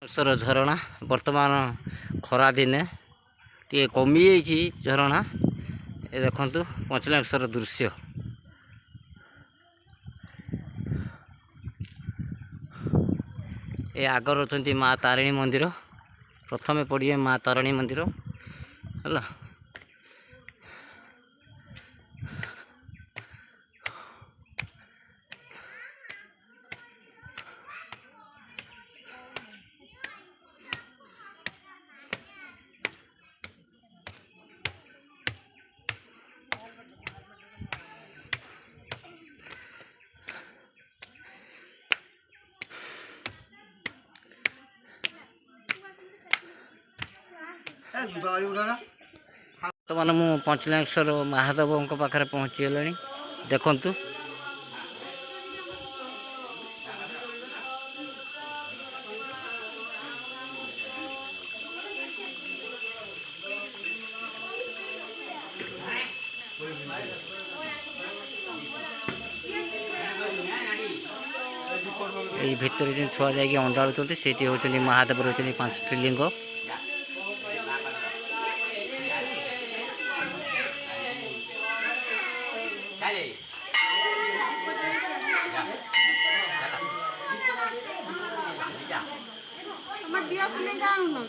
ବର୍ଷର ଝରଣା ବର୍ତ୍ତମାନ ଖରାଦିନେ ଟିକେ କମିଯାଇଛି ଝରଣା ଏ ଦେଖନ୍ତୁ ପଞ୍ଚଲିଙ୍ଗେଶ୍ୱର ଦୃଶ୍ୟ ଏ ଆଗରେ ଅଛନ୍ତି ମା' ତାରିଣୀ ମନ୍ଦିର ପ୍ରଥମେ ପଡ଼ିବେ ମା' ତାରିଣୀ ମନ୍ଦିର ହେଲା ବର୍ତ୍ତମାନ ମୁଁ ପଞ୍ଚଲିଙ୍ଗେଶ୍ୱର ମହାଦେବଙ୍କ ପାଖରେ ପହଞ୍ଚିଗଲିଣି ଦେଖନ୍ତୁ এই ভিতরে যে ছুয়া যাই অন্ডা রয়েছে সেটি হচ্ছেন মহাদেব রয়েছেন পাঁচটি লিঙ্গ আমার বিয়া ফোনে যাও না